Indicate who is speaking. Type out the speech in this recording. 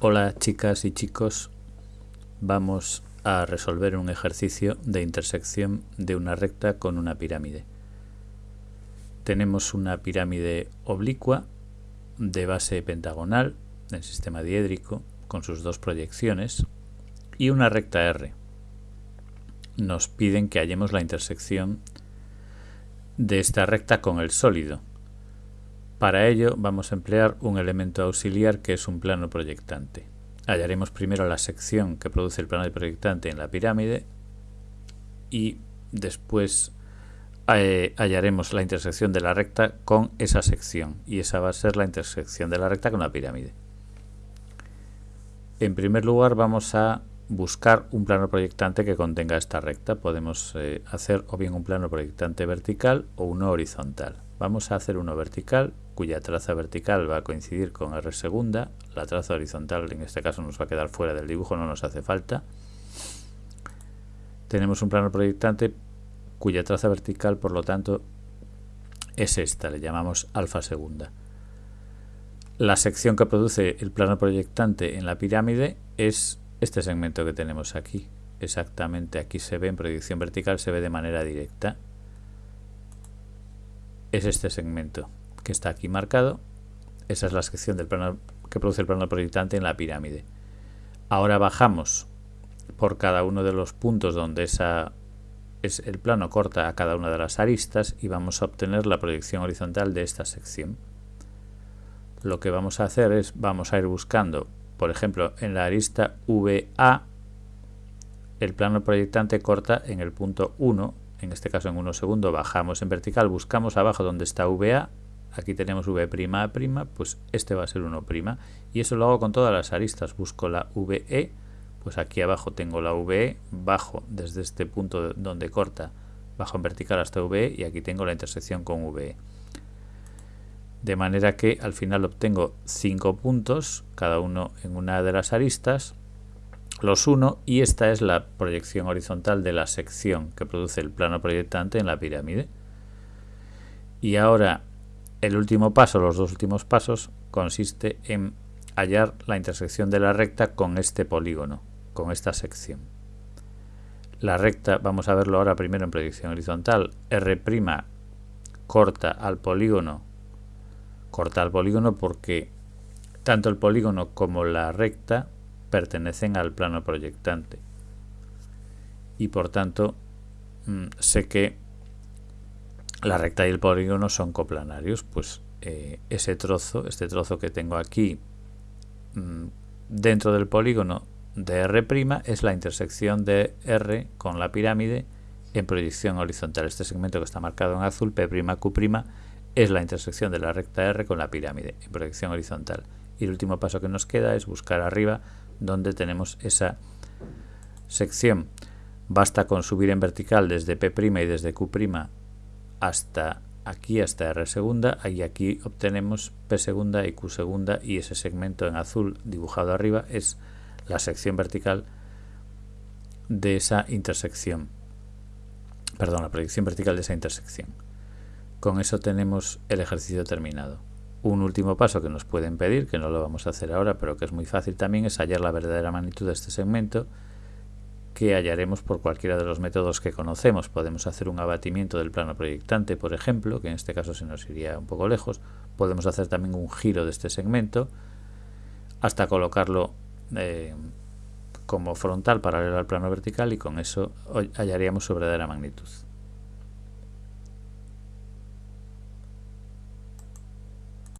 Speaker 1: Hola chicas y chicos, vamos a resolver un ejercicio de intersección de una recta con una pirámide. Tenemos una pirámide oblicua de base pentagonal del sistema diédrico con sus dos proyecciones y una recta R. Nos piden que hallemos la intersección de esta recta con el sólido para ello vamos a emplear un elemento auxiliar que es un plano proyectante. Hallaremos primero la sección que produce el plano proyectante en la pirámide y después eh, hallaremos la intersección de la recta con esa sección y esa va a ser la intersección de la recta con la pirámide. En primer lugar vamos a buscar un plano proyectante que contenga esta recta. Podemos eh, hacer o bien un plano proyectante vertical o uno horizontal. Vamos a hacer uno vertical cuya traza vertical va a coincidir con R segunda, la traza horizontal en este caso nos va a quedar fuera del dibujo, no nos hace falta. Tenemos un plano proyectante cuya traza vertical, por lo tanto, es esta, le llamamos alfa segunda. La sección que produce el plano proyectante en la pirámide es este segmento que tenemos aquí. Exactamente, aquí se ve en proyección vertical, se ve de manera directa. Es este segmento que está aquí marcado. Esa es la sección del plano que produce el plano proyectante en la pirámide. Ahora bajamos por cada uno de los puntos donde esa es el plano corta a cada una de las aristas y vamos a obtener la proyección horizontal de esta sección. Lo que vamos a hacer es, vamos a ir buscando, por ejemplo, en la arista VA, el plano proyectante corta en el punto 1, en este caso en 1 segundo, bajamos en vertical, buscamos abajo donde está VA, aquí tenemos v', pues este va a ser 1', y eso lo hago con todas las aristas, busco la VE, pues aquí abajo tengo la VE, bajo desde este punto donde corta, bajo en vertical hasta VE, y aquí tengo la intersección con VE. De manera que al final obtengo 5 puntos, cada uno en una de las aristas, los uno y esta es la proyección horizontal de la sección que produce el plano proyectante en la pirámide. Y ahora el último paso, los dos últimos pasos, consiste en hallar la intersección de la recta con este polígono, con esta sección. La recta, vamos a verlo ahora primero en proyección horizontal, R' corta al polígono, corta al polígono porque tanto el polígono como la recta pertenecen al plano proyectante. Y por tanto, mm, sé que la recta y el polígono son coplanarios, pues eh, ese trozo, este trozo que tengo aquí mm, dentro del polígono de R' es la intersección de R con la pirámide en proyección horizontal. Este segmento que está marcado en azul, P'Q' es la intersección de la recta R con la pirámide en proyección horizontal. Y el último paso que nos queda es buscar arriba donde tenemos esa sección. Basta con subir en vertical desde P' y desde Q' hasta aquí hasta R segunda y aquí obtenemos P segunda y Q segunda y ese segmento en azul dibujado arriba es la sección vertical de esa intersección. Perdón, la proyección vertical de esa intersección. Con eso tenemos el ejercicio terminado un último paso que nos puede impedir, que no lo vamos a hacer ahora pero que es muy fácil también es hallar la verdadera magnitud de este segmento que hallaremos por cualquiera de los métodos que conocemos. Podemos hacer un abatimiento del plano proyectante, por ejemplo, que en este caso se nos iría un poco lejos. Podemos hacer también un giro de este segmento hasta colocarlo eh, como frontal paralelo al plano vertical y con eso hallaríamos su verdadera magnitud.